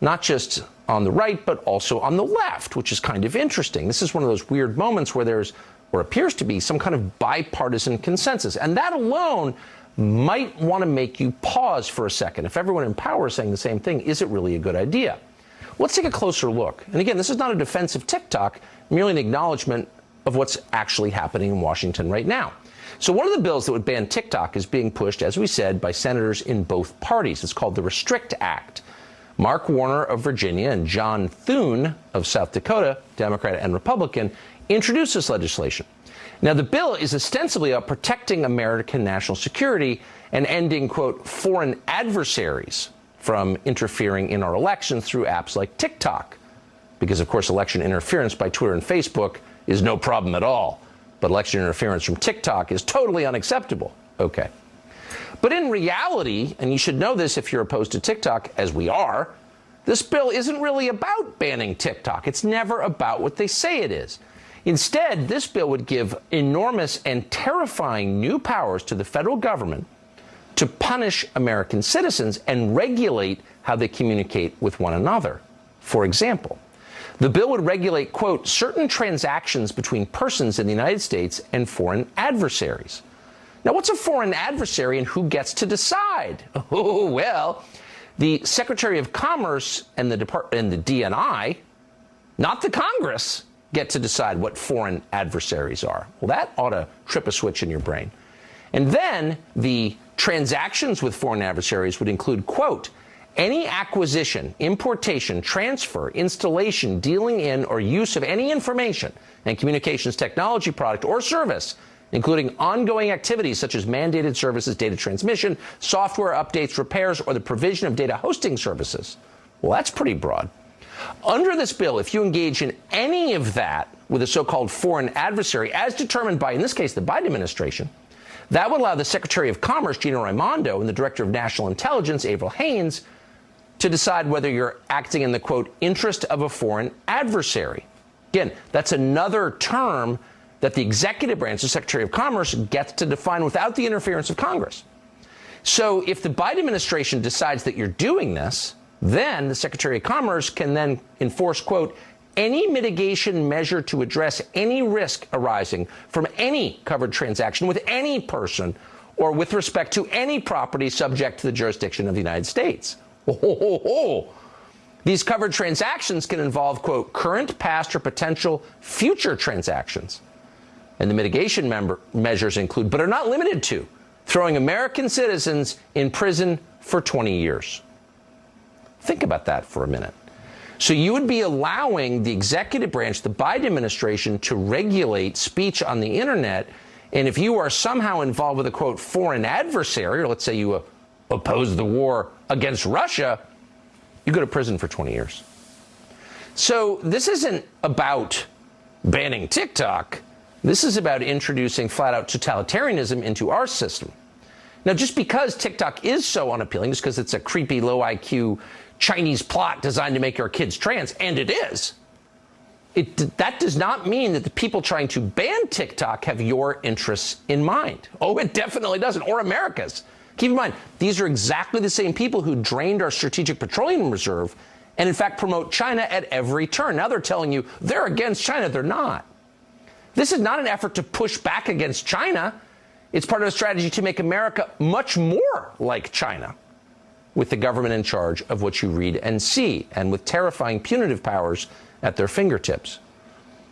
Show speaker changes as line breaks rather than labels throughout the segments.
not just on the right, but also on the left, which is kind of interesting. This is one of those weird moments where there's, or appears to be, some kind of bipartisan consensus. And that alone might want to make you pause for a second. If everyone in power is saying the same thing, is it really a good idea? Let's take a closer look. And again, this is not a defensive TikTok, merely an acknowledgement of what's actually happening in Washington right now. So one of the bills that would ban TikTok is being pushed, as we said, by senators in both parties. It's called the Restrict Act. Mark Warner of Virginia and John Thune of South Dakota, Democrat and Republican, introduced this legislation. Now, the bill is ostensibly about protecting American national security and ending, quote, foreign adversaries from interfering in our elections through apps like TikTok. Because, of course, election interference by Twitter and Facebook is no problem at all. But election interference from TikTok is totally unacceptable. Okay. But in reality, and you should know this if you're opposed to TikTok, as we are, this bill isn't really about banning TikTok. It's never about what they say it is. Instead, this bill would give enormous and terrifying new powers to the federal government to punish American citizens and regulate how they communicate with one another. For example, the bill would regulate, quote, certain transactions between persons in the United States and foreign adversaries. Now, what's a foreign adversary and who gets to decide? Oh, well, the Secretary of Commerce and the Depart and the DNI, not the Congress, get to decide what foreign adversaries are. Well, that ought to trip a switch in your brain. And then the transactions with foreign adversaries would include, quote, any acquisition, importation, transfer, installation, dealing in, or use of any information and communications technology product or service, including ongoing activities such as mandated services, data transmission, software updates, repairs, or the provision of data hosting services. Well, that's pretty broad. Under this bill, if you engage in any of that with a so-called foreign adversary, as determined by, in this case, the Biden administration, that would allow the Secretary of Commerce, Gina Raimondo, and the Director of National Intelligence, Avril Haines, to decide whether you're acting in the, quote, interest of a foreign adversary. Again, that's another term that the executive branch, the Secretary of Commerce, gets to define without the interference of Congress. So if the Biden administration decides that you're doing this, then the Secretary of Commerce can then enforce, quote, any mitigation measure to address any risk arising from any covered transaction with any person or with respect to any property subject to the jurisdiction of the United States. Oh, oh, oh, These covered transactions can involve, quote, current, past, or potential future transactions. And the mitigation member measures include, but are not limited to, throwing American citizens in prison for 20 years. Think about that for a minute. So you would be allowing the executive branch, the Biden administration, to regulate speech on the internet. And if you are somehow involved with a quote foreign adversary, or let's say you uh, oppose the war against Russia, you go to prison for 20 years. So this isn't about banning TikTok. This is about introducing flat out totalitarianism into our system. Now, just because TikTok is so unappealing, just because it's a creepy, low IQ Chinese plot designed to make our kids trans, and it is, it, that does not mean that the people trying to ban TikTok have your interests in mind. Oh, it definitely doesn't, or America's. Keep in mind, these are exactly the same people who drained our strategic petroleum reserve and, in fact, promote China at every turn. Now they're telling you they're against China. They're not. This is not an effort to push back against China. It's part of a strategy to make America much more like China with the government in charge of what you read and see, and with terrifying punitive powers at their fingertips.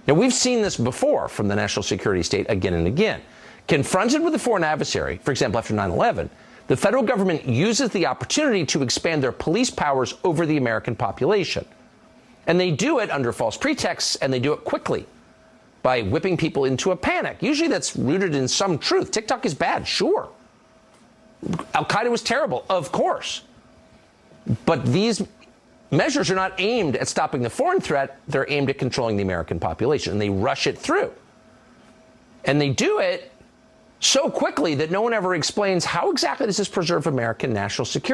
Now, we've seen this before from the national security state again and again. Confronted with a foreign adversary, for example, after 9 11, the federal government uses the opportunity to expand their police powers over the American population. And they do it under false pretexts, and they do it quickly by whipping people into a panic. Usually that's rooted in some truth. TikTok is bad, sure. Al Qaeda was terrible, of course. But these measures are not aimed at stopping the foreign threat, they're aimed at controlling the American population, and they rush it through. And they do it so quickly that no one ever explains how exactly does this preserve American national security.